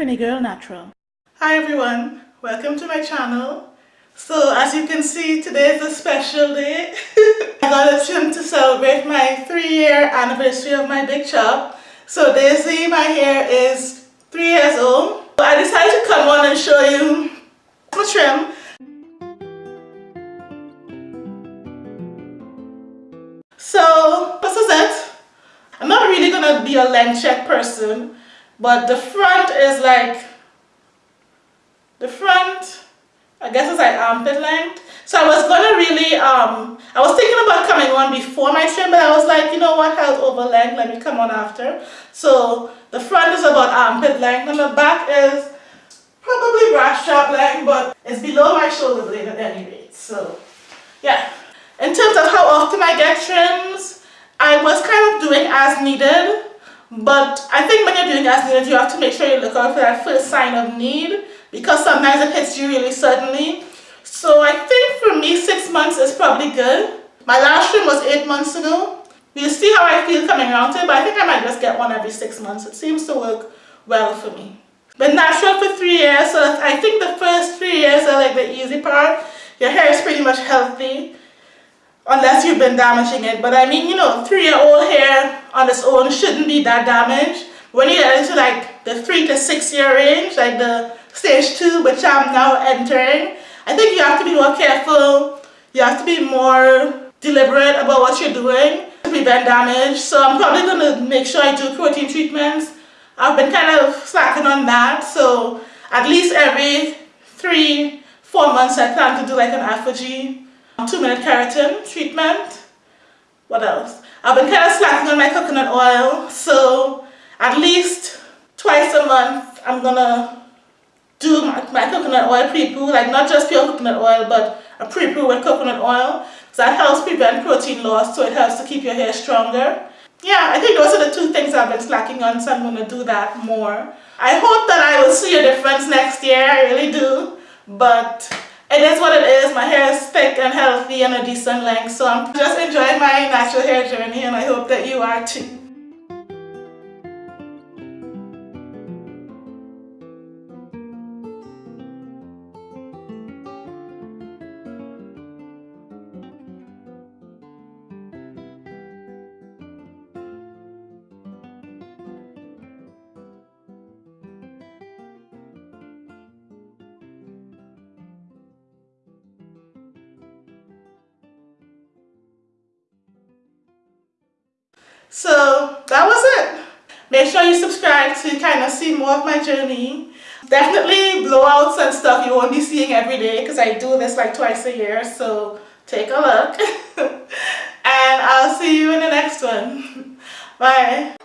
Trini Girl Natural. Hi everyone, welcome to my channel. So as you can see today is a special day. I got a trim to celebrate my three year anniversary of my big chop. So Daisy, my hair is three years old. So I decided to come on and show you my trim. So this is it. I'm not really gonna be a length check person but the front is like the front I guess it's like armpit length. So I was gonna really um I was thinking about coming on before my trim but I was like you know what health over length let me come on after. So the front is about armpit length and the back is probably bra strap length but it's below my shoulder blade at any rate so yeah. In terms of how often I get trims I was kind of doing as needed but I think when you're doing as needed, you have to make sure you look out for that first sign of need because sometimes it hits you really suddenly. So I think for me, six months is probably good. My last trim was eight months ago. We'll see how I feel coming around to it, but I think I might just get one every six months. It seems to work well for me. Been natural for three years, so I think the first three years are like the easy part. Your hair is pretty much healthy unless you've been damaging it. But I mean, you know, three-year-old hair on its own shouldn't be that damaged. When you get into like the three to six year range, like the stage two, which I'm now entering, I think you have to be more careful. You have to be more deliberate about what you're doing to prevent damage. So I'm probably going to make sure I do protein treatments. I've been kind of slacking on that. So at least every three, four months I plan to do like an ApHogee two minute keratin treatment. What else? I've been kind of slacking on my coconut oil, so at least twice a month I'm gonna do my, my coconut oil pre-poo, like not just pure coconut oil, but a pre-poo with coconut oil. So that helps prevent protein loss, so it helps to keep your hair stronger. Yeah, I think those are the two things I've been slacking on, so I'm gonna do that more. I hope that I will see a difference next year, I really do, but it is what it is. My hair is thick and healthy and a decent length. So I'm just enjoying my natural hair journey and I hope that you are too. So that was it. Make sure you subscribe to kind of see more of my journey. Definitely blowouts and stuff you won't be seeing every day because I do this like twice a year. So take a look. and I'll see you in the next one. Bye.